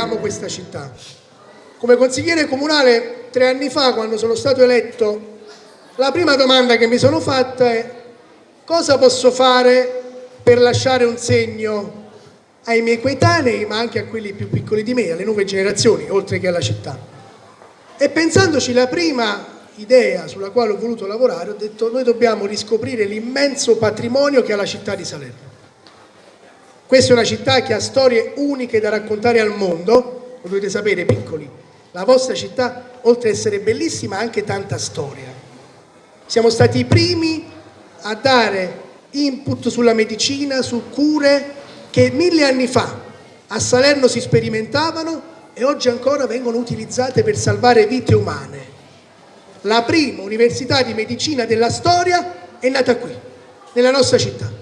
amo questa città. Come consigliere comunale tre anni fa, quando sono stato eletto, la prima domanda che mi sono fatta è cosa posso fare per lasciare un segno ai miei coetanei, ma anche a quelli più piccoli di me, alle nuove generazioni, oltre che alla città. E pensandoci la prima idea sulla quale ho voluto lavorare, ho detto noi dobbiamo riscoprire l'immenso patrimonio che ha la città di Salerno. Questa è una città che ha storie uniche da raccontare al mondo, lo dovete sapere piccoli, la vostra città oltre ad essere bellissima ha anche tanta storia. Siamo stati i primi a dare input sulla medicina, su cure che mille anni fa a Salerno si sperimentavano e oggi ancora vengono utilizzate per salvare vite umane la prima università di medicina della storia è nata qui, nella nostra città.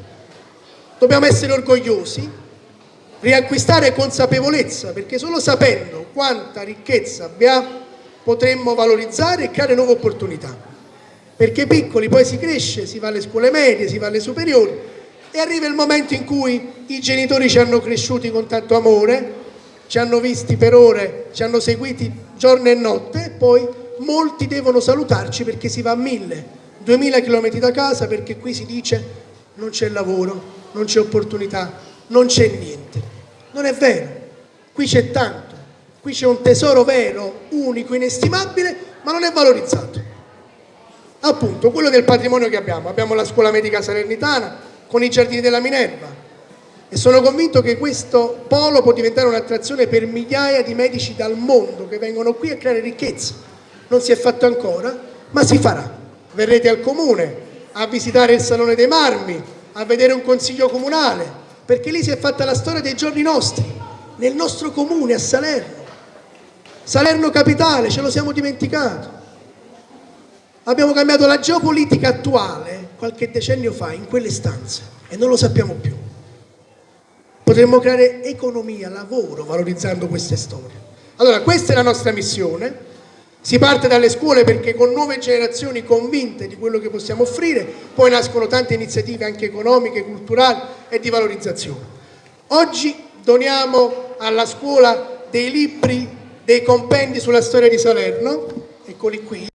Dobbiamo essere orgogliosi, riacquistare consapevolezza, perché solo sapendo quanta ricchezza abbiamo potremmo valorizzare e creare nuove opportunità. Perché piccoli poi si cresce, si va alle scuole medie, si va alle superiori e arriva il momento in cui i genitori ci hanno cresciuti con tanto amore, ci hanno visti per ore, ci hanno seguiti giorno e notte e poi molti devono salutarci perché si va a mille, duemila chilometri da casa perché qui si dice non c'è lavoro, non c'è opportunità, non c'è niente. Non è vero, qui c'è tanto, qui c'è un tesoro vero, unico, inestimabile, ma non è valorizzato. Appunto, quello del patrimonio che abbiamo. Abbiamo la scuola medica salernitana con i giardini della Minerva, e sono convinto che questo polo può diventare un'attrazione per migliaia di medici dal mondo che vengono qui a creare ricchezza non si è fatto ancora, ma si farà. Verrete al comune a visitare il Salone dei Marmi, a vedere un consiglio comunale, perché lì si è fatta la storia dei giorni nostri, nel nostro comune a Salerno. Salerno capitale, ce lo siamo dimenticato. Abbiamo cambiato la geopolitica attuale qualche decennio fa in quelle stanze e non lo sappiamo più. Potremmo creare economia, lavoro valorizzando queste storie. Allora questa è la nostra missione si parte dalle scuole perché con nuove generazioni convinte di quello che possiamo offrire, poi nascono tante iniziative anche economiche, culturali e di valorizzazione. Oggi doniamo alla scuola dei libri, dei compendi sulla storia di Salerno, eccoli qui,